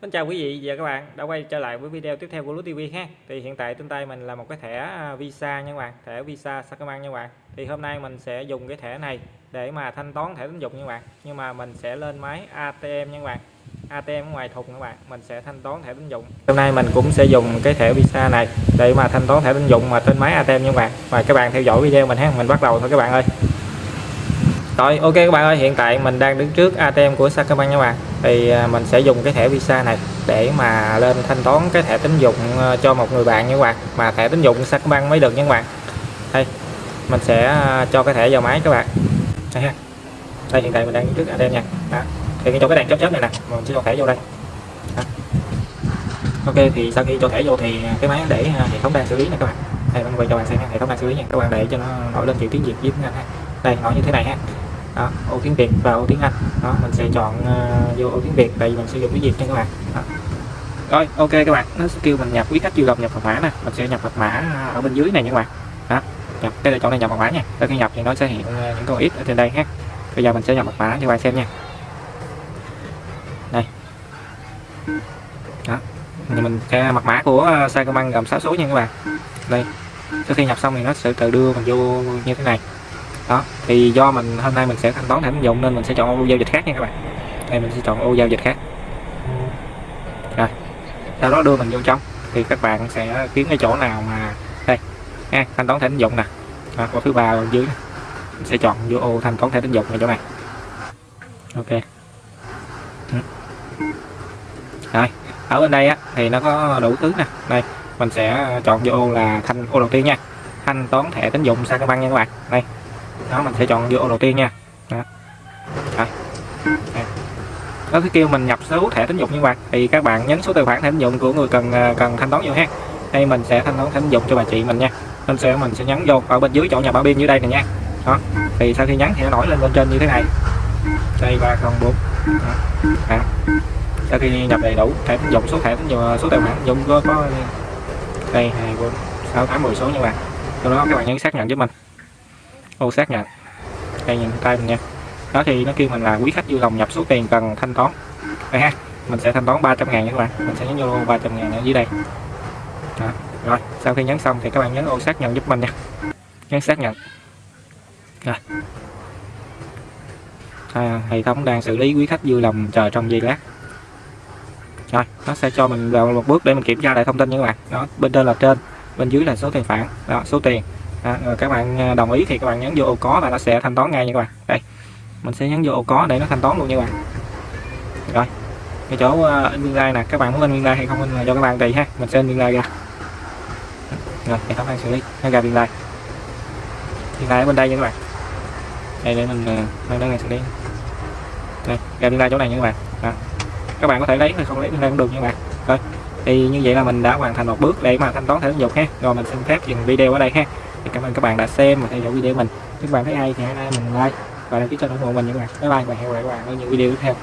Xin chào quý vị và các bạn đã quay trở lại với video tiếp theo của Lúa TV ha. Thì hiện tại trên tay mình là một cái thẻ à, Visa nha các bạn, thẻ Visa Sacombank nha các bạn. Thì hôm nay mình sẽ dùng cái thẻ này để mà thanh toán thẻ tín dụng nha các bạn. Nhưng mà mình sẽ lên máy ATM nha các bạn. ATM ngoài thùng các bạn, mình sẽ thanh toán thẻ tín dụng. Hôm nay mình cũng sẽ dùng cái thẻ Visa này để mà thanh toán thẻ tín dụng mà trên máy ATM nha các bạn. Và các bạn theo dõi video mình ha, mình bắt đầu thôi các bạn ơi. Rồi ok các bạn ơi, hiện tại mình đang đứng trước ATM của Sacombank nha các bạn. Thì à, mình sẽ dùng cái thẻ Visa này để mà lên thanh toán cái thẻ tín dụng ờ, cho một người bạn nha các bạn. Mà thẻ tín dụng Sacombank mới được nha các bạn. Đây, mình sẽ à, cho cái thẻ vào máy các bạn. Đây ha. Đây hiện tại mình đang đứng trước ATM nha. Đó. Thì cho cái đèn chớp chớp này nè, mình sẽ cho thẻ vô đây. Đó. Ok thì sau khi cho thẻ vô thì cái máy để à, hệ thống đang xử lý nè các bạn. Đây mình quay cho bạn xem hệ thống đang xử lý nha. Các bạn để cho nó nổi lên chữ tiếng Việt với tiếng Anh ha. Đây nó như thế này ha đó, ô tiếng Việt và ô tiếng Anh. Đó mình sẽ chọn uh, vô ô tiếng Việt tại vì mình sử dụng tiếng Việt nha các bạn. Đó. rồi ok các bạn. Nó sẽ kêu mình nhập quý khách vui lòng nhập mật mã nè. Mình sẽ nhập mật mã ờ, ở bên dưới này nha các bạn. Đó nhập. Cái lựa chọn này nhập mật mã nha. Sau khi nhập thì nó sẽ hiện ờ, những con ít ở trên đây ha. Bây giờ mình sẽ nhập mật mã cho các bạn xem nha. Đây. Đó. Thì mình sẽ mật mã của uh, Sacombank gồm 6 số nha các bạn. Đây. Sau khi nhập xong thì nó sẽ tự đưa mình vô như thế này đó thì do mình hôm nay mình sẽ thanh toán thẻ tín dụng nên mình sẽ chọn ô giao dịch khác nha các bạn. Đây mình sẽ chọn ô giao dịch khác. Rồi sau đó đưa mình vô trong thì các bạn sẽ kiếm cái chỗ nào mà đây ha thanh toán thẻ tín dụng nè. À, thứ ba dưới mình sẽ chọn vô ô thanh toán thẻ tín dụng ở chỗ này. Ok. Ừ. Rồi ở bên đây á thì nó có đủ thứ nè. Đây mình sẽ chọn vô ô là thanh ô đầu tiên nha. Thanh toán thẻ tín dụng sao các bạn nha các bạn. Đây đó mình sẽ chọn vô đầu tiên nha. Đó. Rồi. nó kêu mình nhập số thẻ tín dụng như bạn. Thì các bạn nhấn số tài khoản thẻ tín dụng của người cần à, cần thanh toán vô ha. Đây mình sẽ thanh toán thẻ tín dụng cho bà chị mình nha. Nên sẽ mình sẽ nhấn vô ở bên dưới chỗ nhà bảo biên dưới đây này nha. Đó. Thì sau khi nhấn thì nó nổi lên bên trên như thế này. Đây ba không bốn. Sau khi nhập đầy đủ thẻ tín dụng số thẻ tín dụng à, số tài khoản tín dụng có, có đây hai bốn sáu tám mười số nha bạn. Sau đó các bạn nhấn xác nhận với mình ô xác nhận đây nhìn tay mình nha. Đó thì nó kêu mình là quý khách vui lòng nhập số tiền cần thanh toán. Đây ha mình sẽ thanh toán 300 ngàn nha các bạn. Mình sẽ nhấn vô 300 ngàn ở dưới đây. Đó. rồi sau khi nhấn xong thì các bạn nhấn ô xác nhận giúp mình nha. Nhấn xác nhận rồi. À, hệ thống đang xử lý quý khách vui lòng chờ trong giây lát. Rồi nó sẽ cho mình vào một bước để mình kiểm tra lại thông tin nha các bạn. Đó bên trên là trên bên dưới là số tiền phản đó số tiền à, rồi các bạn à, đồng ý thì các bạn nhấn vô ô có và nó sẽ thanh toán ngay nha các bạn. Đây mình sẽ nhấn vô ô có để nó thanh toán luôn nha các bạn. Rồi cái chỗ à, in biên lai nè các bạn muốn in biên lai hay không in là cho các bạn tùy ha mình sẽ in biên lai ra. Rồi hệ thống đang xử lý nó ra biên lai. Biên lai ở bên đây nha các bạn. Đây để mình à, uh, này xử lý. Đây ra biên lai chỗ này nha các bạn. Đó. các bạn có thể lấy hay không lấy biên lai cũng được nha các bạn. Rồi thì như vậy là mình đã hoàn thành một bước để mà thanh toán thẻ tín dụng ha. Rồi mình xin phép dừng video ở đây ha thì cảm ơn các bạn đã xem và theo dõi video mình. Nếu các bạn thấy hay thì hãy like mình like và đăng ký kênh ủng hộ mình nha các bạn. Bye bye và hẹn gặp lại các bạn ở những video tiếp theo.